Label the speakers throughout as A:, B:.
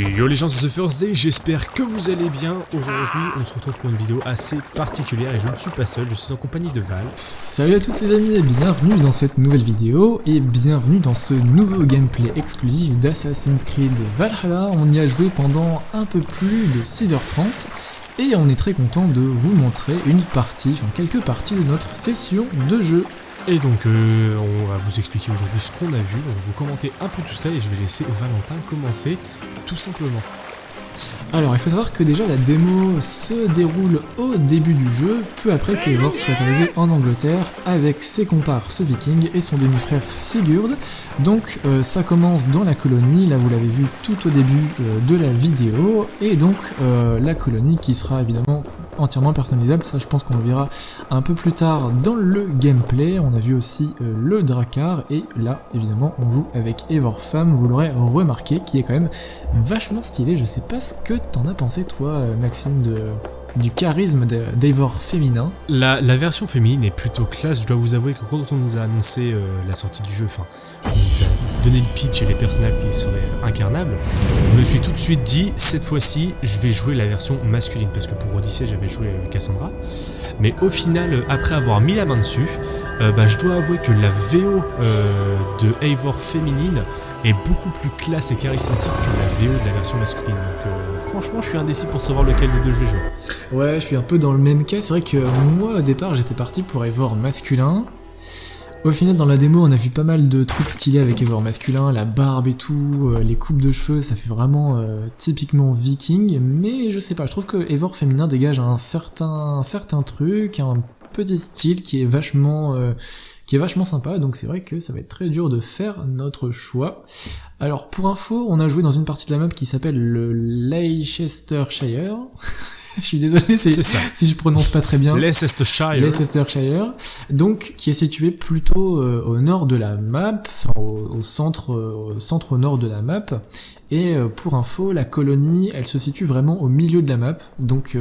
A: Yo les gens de The First Day, j'espère que vous allez bien. Aujourd'hui, on se retrouve pour une vidéo assez particulière et je ne suis pas seul, je suis en compagnie de Val.
B: Salut à tous les amis et bienvenue dans cette nouvelle vidéo et bienvenue dans ce nouveau gameplay exclusif d'Assassin's Creed Valhalla. On y a joué pendant un peu plus de 6h30 et on est très content de vous montrer une partie, enfin quelques parties de notre session de jeu.
A: Et donc, euh, on va vous expliquer aujourd'hui ce qu'on a vu, on va vous commenter un peu tout ça et je vais laisser Valentin commencer tout simplement.
B: Alors, il faut savoir que déjà la démo se déroule au début du jeu, peu après qu'Eivor soit arrivé en Angleterre avec ses comparses vikings et son demi-frère Sigurd. Donc, euh, ça commence dans la colonie, là vous l'avez vu tout au début euh, de la vidéo, et donc la colonie qui sera évidemment entièrement personnalisable, ça je pense qu'on le verra un peu plus tard dans le gameplay. On a vu aussi le Drakkar, et là évidemment on joue avec Eivor Femme, vous l'aurez remarqué, qui est quand même vachement stylé, je sais pas ce que t'en as pensé toi Maxime de, du charisme d'Eivor féminin.
A: La, version féminine est plutôt classe, je dois vous avouer que quand on nous a annoncé euh, la sortie du jeu, enfin, on nous a donné le pitch et les personnages qui seraient incarnables, je me suis tout de suite dit, cette fois-ci, je vais jouer la version masculine, parce que pour Odyssey, j'avais joué euh, Cassandra, mais au final, euh, après avoir mis la main dessus, bah, je dois avouer que la VO euh, de Eivor féminine est beaucoup plus classe et charismatique que la VO de la version masculine. Donc franchement, je suis indécis pour savoir lequel des deux je vais jouer.
B: Ouais, je suis un peu dans le même cas. C'est vrai que moi, au départ, j'étais parti pour Eivor masculin. Au final, dans la démo, on a vu pas mal de trucs stylés avec Eivor masculin, la barbe et tout, les coupes de cheveux, ça fait vraiment euh, typiquement viking, mais je sais pas, je trouve que Eivor féminin dégage un certain, un certain truc, un petit style qui est vachement euh, qui est vachement sympa, donc c'est vrai que ça va être très dur de faire notre choix. Alors pour info, on a joué dans une partie de la map qui s'appelle le Leicestershire. je suis désolé si, si je prononce pas très bien.
A: Leicestershire.
B: Leicestershire. Donc, qui est situé plutôt euh, au nord de la map, enfin au, au centre, euh, au centre nord de la map. Et euh, pour info, la colonie, elle se situe vraiment au milieu de la map, donc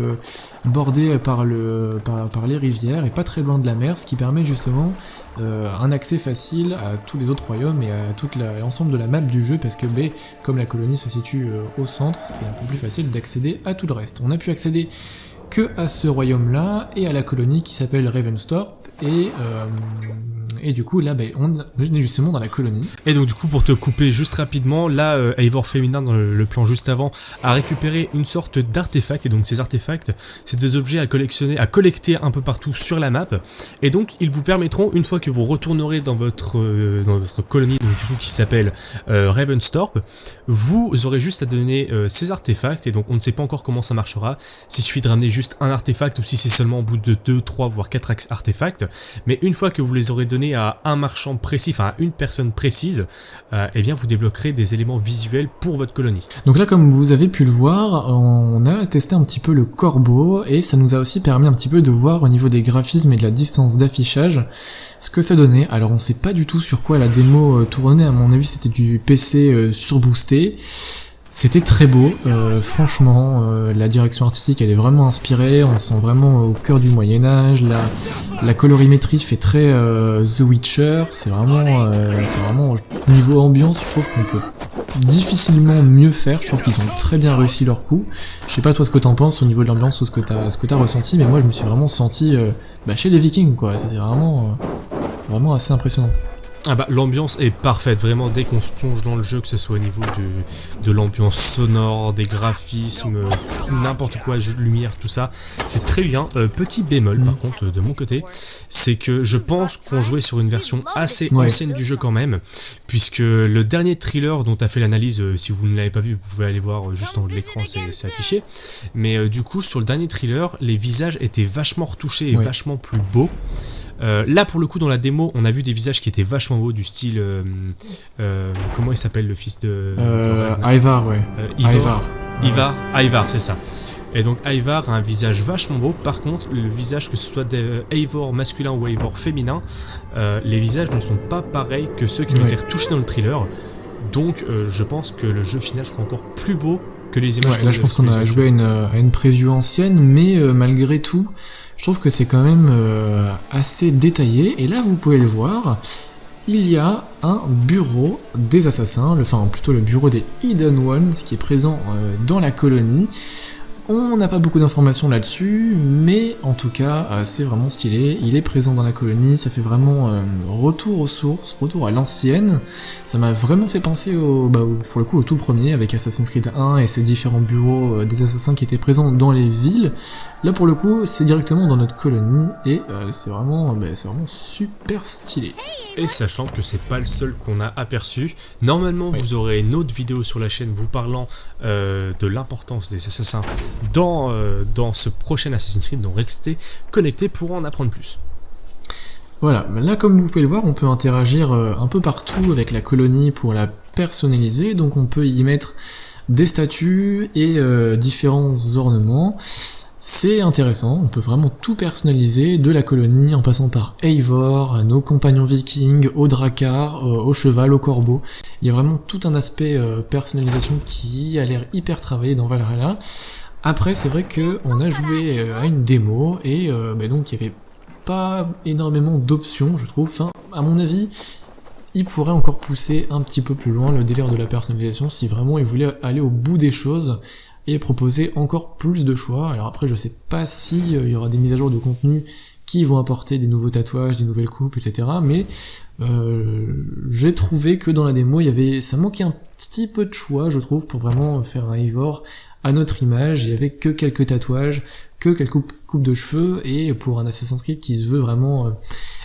B: bordée par, le, par, par, les rivières et pas très loin de la mer, ce qui permet justement un accès facile à tous les autres royaumes et à tout l'ensemble de la map du jeu, parce que B, comme la colonie se situe euh, au centre, c'est un peu plus facile d'accéder à tout le reste. On a pu accéder que à ce royaume-là et à la colonie qui s'appelle Ravenstorp, et euh, et du coup là bah, on est justement dans la colonie.
A: Et donc du coup pour te couper juste rapidement, là euh, Eivor Féminin dans le, plan juste avant a récupéré une sorte d'artefact. Et donc ces artefacts c'est des objets à collectionner, à collecter un peu partout sur la map. Et donc ils vous permettront une fois que vous retournerez dans votre euh, dans votre colonie donc du coup qui s'appelle euh, Ravenstorp, vous aurez juste à donner ces artefacts. Et donc on ne sait pas encore comment ça marchera, s'il suffit de ramener juste un artefact ou si c'est seulement au bout de 2, 3 voire 4 artefacts, mais une fois que vous les aurez donnés à un marchand précis, enfin à une personne précise, euh, eh bien vous débloquerez des éléments visuels pour votre colonie.
B: Donc là comme vous avez pu le voir, on a testé un petit peu le corbeau et ça nous a aussi permis un petit peu de voir au niveau des graphismes et de la distance d'affichage ce que ça donnait. Alors on sait pas du tout sur quoi la démo euh, tournait, à mon avis c'était du PC euh, surboosté. C'était très beau, euh, franchement, euh, la direction artistique elle est vraiment inspirée, on se sent vraiment au cœur du Moyen-Âge, la, la colorimétrie fait très euh, The Witcher, c'est vraiment, vraiment, au niveau ambiance, je trouve qu'on peut difficilement mieux faire, je trouve qu'ils ont très bien réussi leur coup. Je sais pas toi ce que t'en penses au niveau de l'ambiance ou ce que t'as ressenti, mais moi je me suis vraiment senti bah, chez les Vikings quoi, c'était vraiment, vraiment assez impressionnant.
A: Ah bah l'ambiance est parfaite, vraiment dès qu'on se plonge dans le jeu, que ce soit au niveau de, de l'ambiance sonore, des graphismes, n'importe quoi, jeu de lumière, tout ça, c'est très bien. Euh, petit bémol par contre de mon côté, c'est que je pense qu'on jouait sur une version assez ouais. ancienne du jeu quand même, puisque le dernier thriller dont tu as fait l'analyse, euh, si vous ne l'avez pas vu, vous pouvez aller voir euh, juste en haut de l'écran, c'est affiché, mais euh, du coup sur le dernier thriller, les visages étaient vachement retouchés et ouais. vachement plus beaux. Euh, là, pour le coup, dans la démo, on a vu des visages qui étaient vachement beaux, du style. Euh, euh, comment il s'appelle le fils de.
B: de Ivar, ouais.
A: Ivar. Ivar, Ivar, Ivar c'est ça. Et donc Ivar a un visage vachement beau, par contre le visage que ce soit d'Eivor masculin ou Eivor féminin, euh, les visages ne sont pas pareils que ceux qui ont ouais. été retouchés dans le thriller, donc euh, je pense que le jeu final sera encore plus beau que les images
B: ouais, là je pense qu'on a joué à une, à une preview ancienne, mais euh, malgré tout, je trouve que c'est quand même euh, assez détaillé. Et là, vous pouvez le voir, il y a un bureau des assassins, enfin plutôt le bureau des Hidden Ones qui est présent euh, dans la colonie. On n'a pas beaucoup d'informations là-dessus, mais en tout cas, euh, c'est vraiment stylé. Il est présent dans la colonie, ça fait vraiment euh, retour aux sources, retour à l'ancienne. Ça m'a vraiment fait penser au, bah, pour le coup, au tout premier avec Assassin's Creed 1 et ses différents bureaux euh, des assassins qui étaient présents dans les villes. Là, pour le coup, c'est directement dans notre colonie et c'est vraiment, bah, c'est vraiment super stylé.
A: Et sachant que c'est pas le seul qu'on a aperçu, normalement vous aurez une autre vidéo sur la chaîne vous parlant de l'importance des assassins dans, euh, dans ce prochain Assassin's Creed, donc restez connectés pour en apprendre plus.
B: Voilà, là comme vous pouvez le voir, on peut interagir euh, un peu partout avec la colonie pour la personnaliser, donc on peut y mettre des statues et euh, différents ornements. C'est intéressant, on peut vraiment tout personnaliser, de la colonie en passant par Eivor, nos compagnons vikings, au dracar, au cheval, au corbeau. Il y a vraiment tout un aspect personnalisation qui a l'air hyper travaillé dans Valhalla. Après, c'est vrai qu'on a joué euh, à une démo et euh, bah donc il n'y avait pas énormément d'options, je trouve. Enfin, à mon avis, il pourrait encore pousser un petit peu plus loin le délire de la personnalisation si vraiment il voulait aller au bout des choses et proposer encore plus de choix. Alors après, je sais pas si euh, il y aura des mises à jour de contenu qui vont apporter des nouveaux tatouages, des nouvelles coupes, etc. Mais euh, j'ai trouvé que dans la démo, il y avait, ça manquait un petit peu de choix, je trouve, pour vraiment faire un Ivor à notre image, y avait que quelques tatouages, que quelques coupes de cheveux, et pour un Assassin's Creed qui se veut vraiment euh,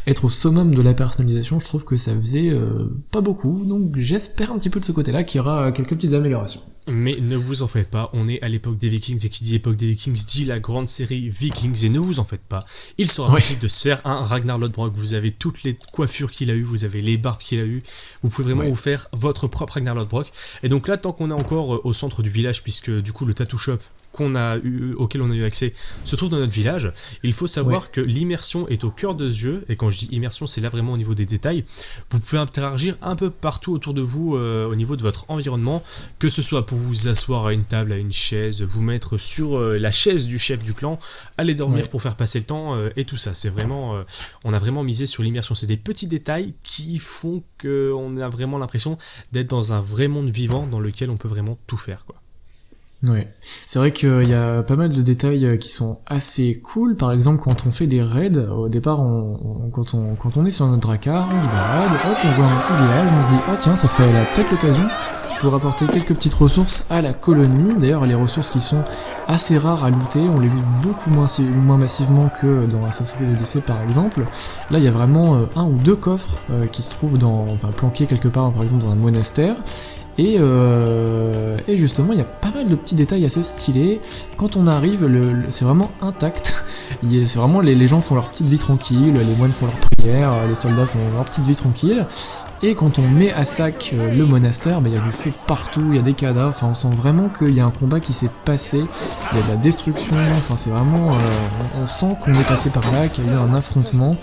B: être au summum de la personnalisation, je trouve que ça faisait euh, pas beaucoup, donc j'espère un petit peu de ce côté-là qu'il y aura quelques petites améliorations.
A: Mais ne vous en faites pas, on est à l'époque des Vikings, et qui dit époque des Vikings dit la grande série Vikings, et ne vous en faites pas, il sera possible de se faire un Ragnar Lodbrok, vous avez toutes les coiffures qu'il a eu, vous avez les barbes qu'il a eu, vous pouvez vraiment vous faire votre propre Ragnar Lodbrok, et donc là, tant qu'on est encore euh, au centre du village, puisque du coup le tattoo shop qu'on a eu, auquel on a eu accès se trouve dans notre village. Il faut savoir que l'immersion est au cœur de ce jeu, et quand je dis immersion, c'est là vraiment au niveau des détails. Vous pouvez interagir un peu partout autour de vous euh, au niveau de votre environnement, que ce soit pour vous asseoir à une table, à une chaise, vous mettre sur euh, la chaise du chef du clan, aller dormir pour faire passer le temps, euh, et tout ça. C'est vraiment, on a vraiment misé sur l'immersion. C'est des petits détails qui font qu'on a vraiment l'impression d'être dans un vrai monde vivant dans lequel on peut vraiment tout faire, quoi.
B: Ouais, c'est vrai qu'il y a pas mal de détails euh, qui sont assez cool. Par exemple, quand on fait des raids, au départ, on, quand, on, est sur notre dracar, on se balade, hop, on voit un petit village, on se dit ah tiens, ça serait peut-être l'occasion pour apporter quelques petites ressources à la colonie. D'ailleurs, les ressources qui sont assez rares à looter, on les loot beaucoup moins, moins massivement que dans Assassin's Creed Odyssey par exemple. Là, il y a vraiment euh, un ou deux coffres euh, qui se trouvent dans, enfin, planqués quelque part, par exemple dans un monastère. Et, euh, et, justement, il y a pas mal de petits détails assez stylés. Quand on arrive, c'est vraiment intact. C'est vraiment les, les, gens font leur petite vie tranquille, les moines font leur prière, les soldats font leur petite vie tranquille. Et quand on met à sac euh, le monastère, bah, il y a du feu partout, il y a des cadavres, enfin on sent vraiment qu'il y a un combat qui s'est passé, il y a de la destruction, enfin c'est vraiment... Euh, on sent qu'on est passé par là, qu'il y a eu un affrontement,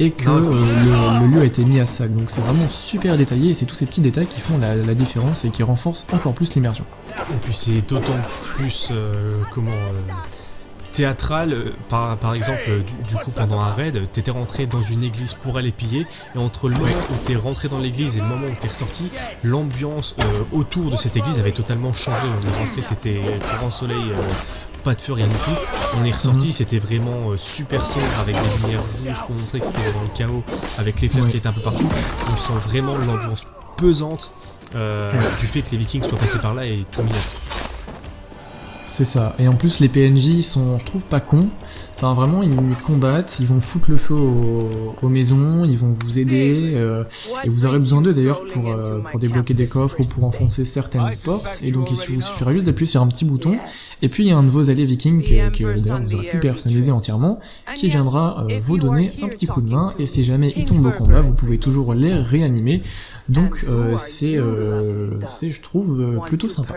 B: et que euh, le, lieu a été mis à sac. Donc c'est vraiment super détaillé, et c'est tous ces petits détails qui font la, la différence et qui renforcent encore plus l'immersion.
A: Et puis c'est d'autant plus... comment théâtral, euh, par, par exemple, euh, du, coup pendant un raid, t'étais rentré dans une église pour aller piller, et entre le moment où t'es rentré dans l'église et le moment où t'es ressorti, l'ambiance euh, autour de cette église avait totalement changé. On est rentré, c'était grand soleil, pas de feu, rien du tout. On est ressorti, mhm. c'était vraiment super sombre avec des lumières rouges pour montrer que c'était dans le chaos, avec les fleurs qui étaient un peu partout. On sent vraiment l'ambiance pesante du fait que les vikings soient passés par là et tout mis à
B: c'est ça. Et en plus, les PNJ sont, je trouve, pas cons. Enfin, vraiment, ils combattent, ils vont foutre le feu aux, maisons, ils vont vous aider. Euh, et vous aurez besoin d'eux d'ailleurs pour, euh, pour débloquer des coffres ou pour enfoncer certaines portes. Et donc, il vous suffira juste d'appuyer sur un petit bouton. Et puis, il y a un de vos alliés vikings que, d'ailleurs vous aurez pu personnaliser entièrement, qui viendra euh, vous donner un petit coup de main. Et si jamais il tombe au combat, vous pouvez toujours les réanimer. Donc c'est, je trouve, plutôt sympa.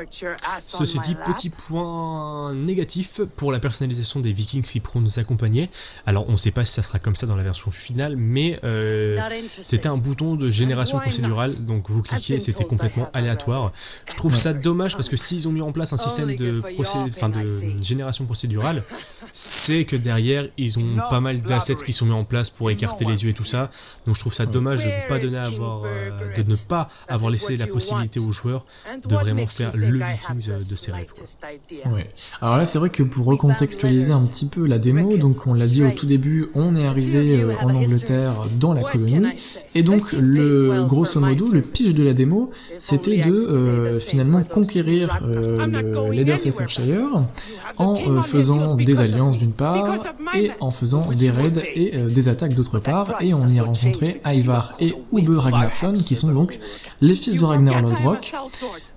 A: Ceci dit, petit point point négatif pour la personnalisation des vikings qui pourront nous accompagner. Alors on ne sait pas si ça sera comme ça dans la version finale, mais euh, c'était un bouton de génération procédurale, donc vous cliquez c'était complètement aléatoire. Je trouve ça dommage parce que s'ils ont mis en place un système de, enfin, de génération procédurale, c'est que derrière ils ont pas mal d'assets qui sont mis en place pour écarter les yeux et tout ça, donc je trouve ça dommage de ne pas donner à avoir, euh, de ne pas avoir laissé la possibilité aux joueurs de vraiment faire le Vikings de ses rêves.
B: Ouais. Alors là, c'est vrai que pour recontextualiser un petit peu la démo, donc on l'a dit au tout début, on est arrivé euh, en Angleterre dans la colonie, et donc le grosso modo, le pitch de la démo, c'était de euh, finalement conquérir euh, le Leicestershire en faisant des alliances d'une part, et en faisant des raids et des attaques d'autre part, et on y a rencontré Ivar et Ube Ragnarsson, qui sont donc les fils de Ragnar Lodbrok,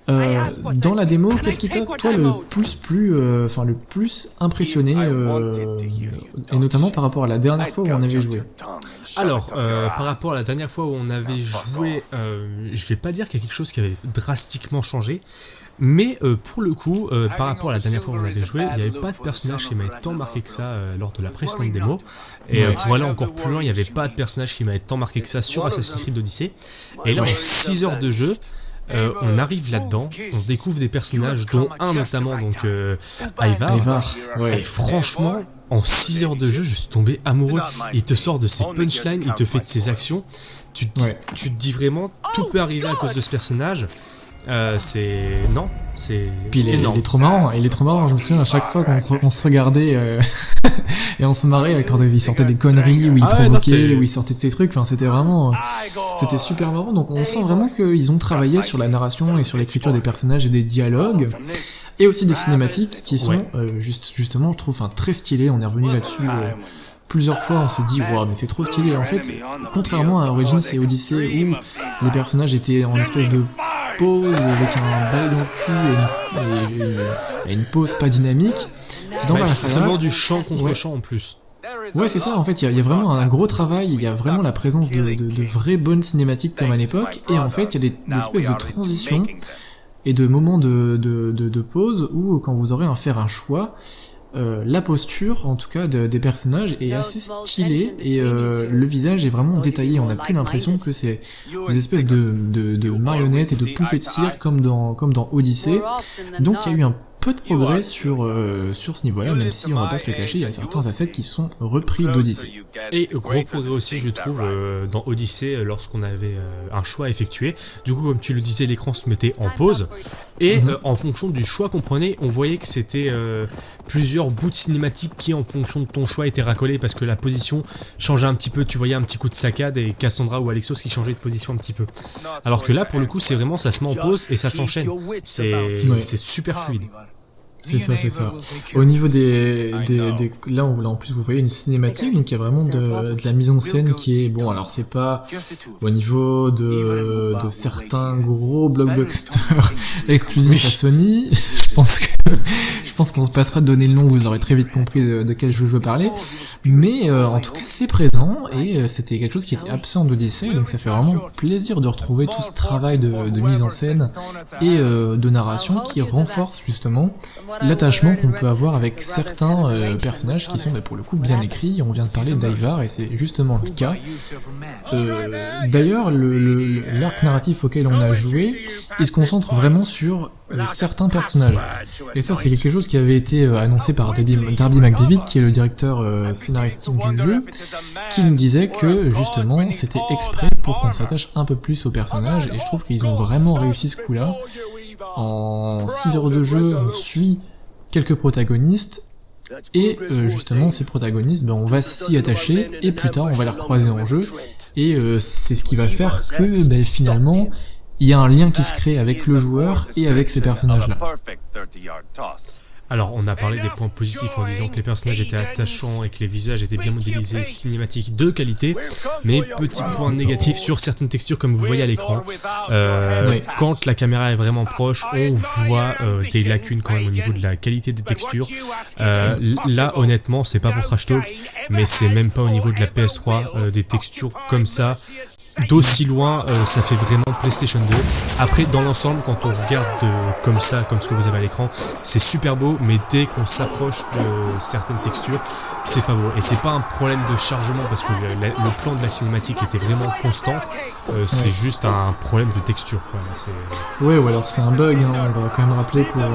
B: euh, dans la démo, qu'est-ce qui t'a toi le plus plus, euh, le plus impressionné, euh, et notamment par rapport à la dernière fois où on avait joué?
A: Alors, par rapport à la dernière fois où on avait joué, je vais pas dire qu'il y a quelque chose qui avait drastiquement changé, mais pour le coup, par rapport à la dernière fois où on avait joué, il n'y avait pas de personnage qui m'avait tant marqué que ça lors de la précédente démo. Et pour aller encore plus loin, il n'y avait pas de personnage qui m'avait tant marqué que ça sur Assassin's Creed Odyssey. Et là, en 6 heures de jeu, euh, on arrive là-dedans, on découvre des personnages, dont un notamment, donc euh, Ivar. Et franchement, en 6 heures de jeu, je suis tombé amoureux. Il te sort de ses punchlines, il te fait de ses actions. Tu tu te dis vraiment, tout peut arriver à cause de ce personnage. Euh, c'est non, c'est
B: Puis il est, trop marrant, il est trop marrant. Je me souviens à chaque fois qu'on se, regardait euh, et on se marrait quand il sortait des conneries, où il ah provoquait, où il sortait de ses trucs. Enfin, c'était vraiment, c'était super marrant. Donc on sent vraiment qu'ils ont travaillé sur la narration et sur l'écriture des personnages et des dialogues, et aussi des cinématiques qui sont euh, juste, justement, je trouve, enfin, très stylées. On est revenu là-dessus plusieurs fois on s'est dit waouh mais c'est trop stylé en fait contrairement à Origins et Odyssey où les personnages étaient en espèce de pause avec un balai dans le cul et, une pause pas dynamique.
A: C'est seulement du chant contre chant en plus.
B: Ouais, c'est ça, en fait, il y, a vraiment un gros travail, il y a vraiment la présence de, de, vraies bonnes cinématiques comme à l'époque, et en fait, il y a des, espèces de transitions et de moments de, de, pause où, quand vous aurez à faire un choix, euh, la posture, en tout cas, des personnages est assez stylée et euh, le visage est vraiment détaillé. On n'a plus l'impression que c'est des espèces de, de, marionnettes et de poupées de cire comme dans, comme dans Odyssey. Donc il y a eu un peu de progrès sur, euh, sur ce niveau-là, même si on va pas se le cacher, il y a certains assets qui sont repris d'Odyssey.
A: Et gros progrès aussi, je trouve, euh, dans Odyssey, euh, lorsqu'on avait un choix à effectuer. Du coup, comme tu le disais, l'écran se mettait en pause, et mhm. en fonction du choix qu'on prenait, on voyait que c'était plusieurs bouts de cinématiques qui, en fonction de ton choix, étaient racolés parce que la position changeait un petit peu. Tu voyais un petit coup de saccade et Cassandra ou Alexos qui changeaient de position un petit peu. Alors que là, pour le coup, c'est vraiment ça se met en pause et ça s'enchaîne. C'est super fluide.
B: C'est ça, c'est ça. Au niveau des, des, des, là, on, là, en plus, vous voyez une cinématique, donc il y a vraiment de, de la mise en scène qui est bon. Alors c'est pas au niveau de, de certains gros blockbusters exclusifs à Sony. Je pense que pense qu'on se passera de donner le nom, vous aurez très vite compris de, quel jeu je veux parler. Mais euh, en tout cas, c'est présent et euh, c'était quelque chose qui était absent d'Odyssey, donc ça fait vraiment plaisir de retrouver tout ce travail de, mise en scène et euh, de narration qui renforce justement l'attachement qu'on peut avoir avec certains personnages qui sont bah, pour le coup bien écrits. On vient de parler d'Ivar et c'est justement le cas. D'ailleurs, l'arc narratif auquel on a joué, il se concentre vraiment sur euh, certains personnages. Et ça, c'est quelque chose qui avait été annoncé par Darby, McDavid, qui est le directeur scénaristique du jeu, qui nous disait que justement c'était exprès pour qu'on s'attache un peu plus aux personnages, et je trouve qu'ils ont vraiment réussi ce coup-là. En 6 heures de jeu, on suit quelques protagonistes, et euh, justement, ces protagonistes, ben, on va s'y attacher, et plus tard, on va les recroiser en jeu, et euh, c'est ce qui va faire que ben, finalement, il y a un lien qui se crée avec le joueur et avec ces personnages-là.
A: Alors, on a parlé des points positifs en disant que les personnages étaient attachants et que les visages étaient bien modélisés, cinématiques de qualité, mais petit point négatif sur certaines textures comme vous voyez à l'écran. Euh, quand la caméra est vraiment proche, on voit euh, des lacunes quand même au niveau de la qualité des textures. Euh, là, honnêtement, c'est pas pour trash talk, mais c'est même pas au niveau de la PS3, des textures comme ça d'aussi loin, euh, ça fait vraiment PlayStation 2. Après, dans l'ensemble, quand on regarde euh, comme ça, comme ce que vous avez à l'écran, c'est super beau, mais dès qu'on s'approche de certaines textures, c'est pas beau. Et c'est pas un problème de chargement, parce que le, plan de la cinématique était vraiment constant, euh, c'est
B: Ouais.
A: juste un problème de texture. Quoi. C'est-
B: Ouais, ou alors c'est un bug, hein. on va quand même rappeler pour, euh,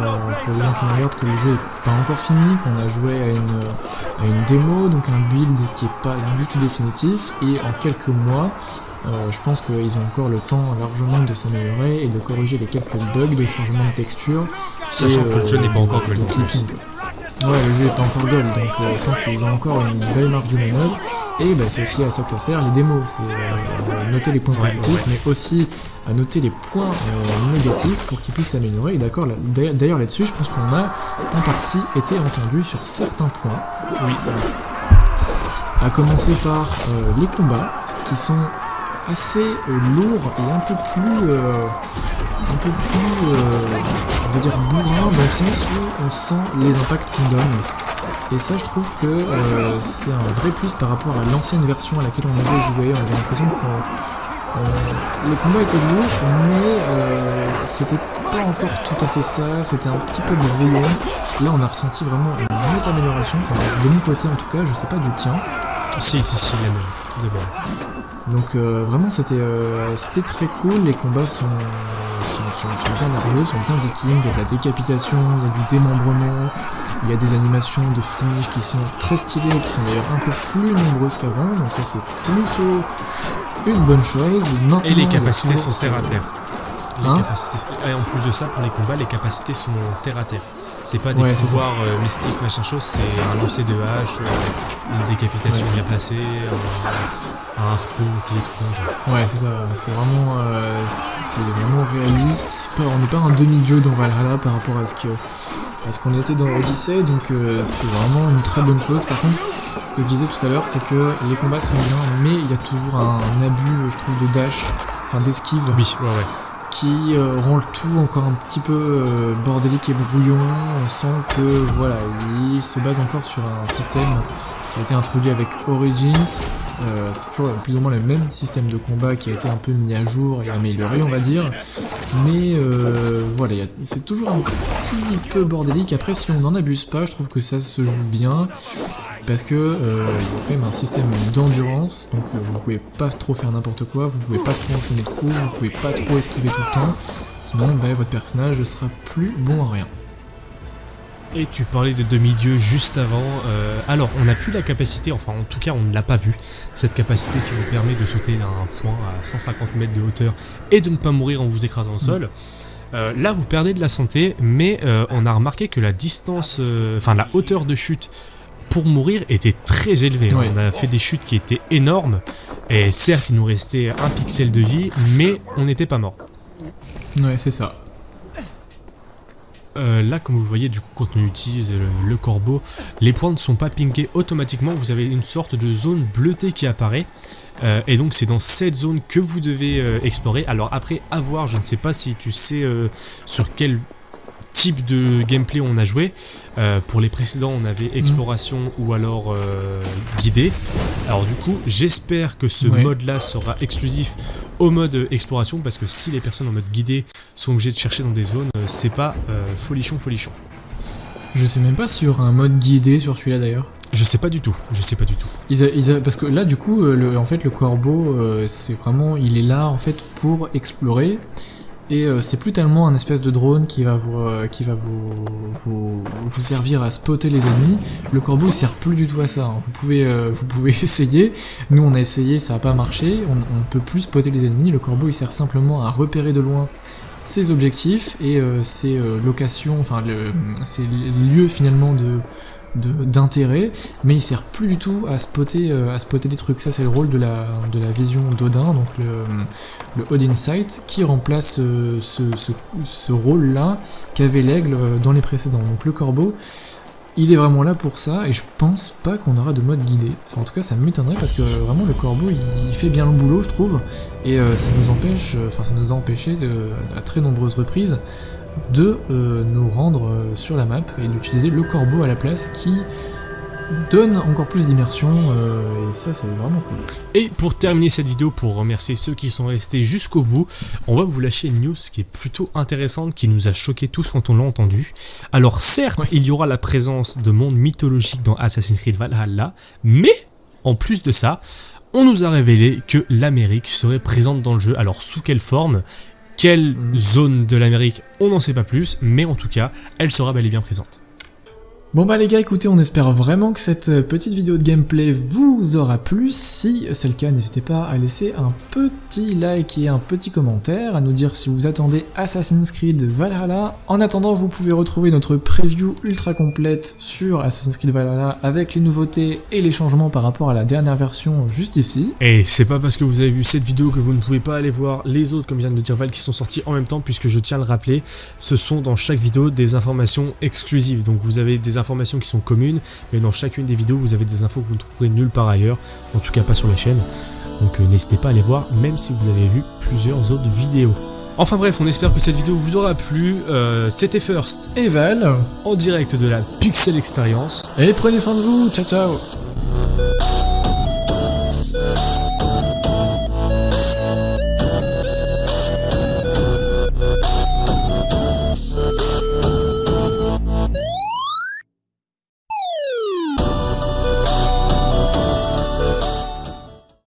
B: pour les gens qui nous regardent que le jeu est pas encore fini, qu'on a joué à une, à une démo, donc un build qui est pas du tout définitif, et en quelques mois, euh, je pense qu'ils ont encore le temps largement de s'améliorer et de corriger les quelques bugs de changement de texture.
A: Sachant que le jeu
B: euh,
A: n'est pas encore
B: de
A: gold.
B: Ouais, le jeu est pas encore gold, donc euh, je pense qu'ils ont encore une belle marge de manœuvre. Et bah, c'est aussi à ça que ça sert, les démos. C'est euh, noter les points
A: Ouais,
B: positifs,
A: ouais,
B: mais aussi à noter les points euh, négatifs pour qu'ils puissent s'améliorer. Et d'accord, d'ailleurs là-dessus, je pense qu'on a en partie été entendu sur certains points.
A: Oui,
B: À commencer par euh, les combats, qui sont assez euh, lourds et un peu plus... euh, un peu plus, euh, on va dire, bourrin dans le sens où on sent les impacts qu'on donne. Et ça, je trouve que c'est un vrai plus par rapport à l'ancienne version à laquelle on avait joué. On avait l'impression que le combat était lourd, mais c'était pas encore tout à fait ça. C'était un petit peu brouillon. Là, on a ressenti vraiment une nette amélioration. De mon côté, en tout cas, je sais pas du tien.
A: si, si, si, la même.
B: Donc euh, vraiment c'était euh, c'était très cool, les combats sont, sont, sont- sont bien nerveux, sont bien vikings, il y a de la décapitation, il y a du démembrement, il y a des animations de finish qui sont très stylées, qui sont d'ailleurs un peu plus nombreuses qu'avant, donc ça c'est plutôt une bonne chose. Maintenant,
A: Et les capacités sont terre à terre. Les
B: Hein
A: capacités Et en plus de ça, pour les combats, les capacités sont terre à terre. C'est pas des
B: Ouais,
A: pouvoirs euh, mystiques, machin chose, c'est un lancer de hache, euh, une décapitation bien placée, euh, un harpon, tous les trucs.
B: Ouais, c'est ça, c'est vraiment, euh, c'est vraiment réaliste. C'est pas, on n'est pas un demi-dieu dans Valhalla par rapport à ce qu'on était dans Odyssey, donc euh, c'est vraiment une très bonne chose. Par contre, ce que je disais tout à l'heure, c'est que les combats sont bien, mais il y a toujours un abus, je trouve, de dash, enfin d'esquive,
A: Oui, ouais, ouais.
B: Qui euh, rend le tout encore un petit peu euh, bordélique et brouillon. On sent que voilà, il se base encore sur un système qui a été introduit avec Origins. Euh, c'est toujours plus ou moins le même système de combat qui a été un peu mis à jour et amélioré, on va dire. Mais voilà, c'est toujours un petit peu bordélique. Après, si on n'en abuse pas, je trouve que ça se joue bien. Parce que euh, il y a quand même un système d'endurance, donc euh, vous pouvez pas trop faire n'importe quoi, vous pouvez pas trop enchaîner de coups, vous pouvez pas trop esquiver tout le temps, sinon bah, votre personnage sera plus bon à rien.
A: Et tu parlais de demi-dieu juste avant. euh, alors, on n'a plus la capacité, enfin en tout cas on ne l'a pas vu, cette capacité qui vous permet de sauter d'un point à 150 mètres de hauteur et de ne pas mourir en vous écrasant au sol. Euh, là, vous perdez de la santé, mais euh, on a remarqué que la distance, euh, enfin la hauteur de chute pour mourir était très.
B: Ouais.
A: On a fait des chutes qui étaient énormes, et certes, il nous restait un pixel de vie, mais on n'était pas mort.
B: Ouais, c'est ça.
A: Euh, là, comme vous voyez, du coup, quand on utilise le, le corbeau, les points ne sont pas pingés automatiquement. Vous avez une sorte de zone bleutée qui apparaît. Euh, et donc, c'est dans cette zone que vous devez euh, explorer. Alors, après, à voir, je ne sais pas si tu sais sur quel type de gameplay on a joué. Euh, pour les précédents, on avait exploration ou alors euh, guidé. Alors, du coup, j'espère que ce
B: Ouais.
A: mode-là sera exclusif au mode euh, exploration parce que si les personnes en mode guidé sont obligées de chercher dans des zones, c'est pas euh, folichon folichon.
B: Je sais même pas s'il y aura un mode guidé sur celui-là d'ailleurs.
A: Je sais pas du tout, je sais pas du tout.
B: Ils a- ils a- parce que là, du coup, le, en fait, le corbeau, c'est vraiment, il est là en fait pour explorer. Et euh, c'est plus tellement un espèce de drone qui va vous, euh, qui va vous, vous, vous servir à spotter les ennemis. Le corbeau, il sert plus du tout à ça. hein. Vous pouvez, euh, vous pouvez essayer. Nous, on a essayé, ça a pas marché. On, on peut plus spotter les ennemis. Le corbeau, il sert simplement à repérer de loin ses objectifs et euh, ses euh, locations, enfin, le, ses lieux finalement de- d'intérêt, mais il sert plus du tout à spotter, euh, à spotter des trucs. Ça, c'est le rôle de la, de la vision d'Odin, donc le, le Odin Sight, qui remplace euh, ce, rôle-là qu'avait l'aigle euh, dans les précédents. Donc le corbeau, il est vraiment là pour ça, et je pense pas qu'on aura de mode guidé. En tout cas, ça m'étonnerait parce que euh, vraiment le corbeau, il, fait bien le boulot, je trouve, et ça nous empêche, enfin, ça nous a empêché à très nombreuses reprises de nous rendre sur la map et d'utiliser le corbeau à la place qui donne encore plus d'immersion, euh, et ça c'est vraiment cool.
A: Et pour terminer cette vidéo, pour remercier ceux qui sont restés jusqu'au bout, on va vous lâcher une news qui est plutôt intéressante, qui nous a choqué tous quand on l'a entendu. Alors certes, il y aura la présence de mondes mythologiques dans Assassin's Creed Valhalla, mais en plus de ça, on nous a révélé que l'Amérique serait présente dans le jeu. Alors sous quelle forme? Quelle zone de l'Amérique, on n'en sait pas plus, mais en tout cas, elle sera bel et bien présente.
B: Bon bah les gars, écoutez, on espère vraiment que cette euh, petite vidéo de gameplay vous aura plu. Si c'est le cas, n'hésitez pas à laisser un petit like et un petit commentaire, à nous dire si vous attendez Assassin's Creed Valhalla. En attendant, vous pouvez retrouver notre preview ultra complète sur Assassin's Creed Valhalla avec les nouveautés et les changements par rapport à la dernière version juste ici.
A: Et c'est pas parce que vous avez vu cette vidéo que vous ne pouvez pas aller voir les autres, comme vient de le dire Val, qui sont sortis en même temps, puisque je tiens à le rappeler, ce sont dans chaque vidéo des informations exclusives. Donc vous avez des informations qui sont communes, mais dans chacune des vidéos, vous avez des infos que vous ne trouverez nulle part ailleurs, en tout cas pas sur la chaîne. Donc euh, n'hésitez pas à les voir, même si vous avez vu plusieurs autres vidéos. Enfin bref, on espère que cette vidéo vous aura plu. Euh, C'était First
B: et Val
A: en direct de la Pixel Experience.
B: Et prenez soin de vous, ciao ciao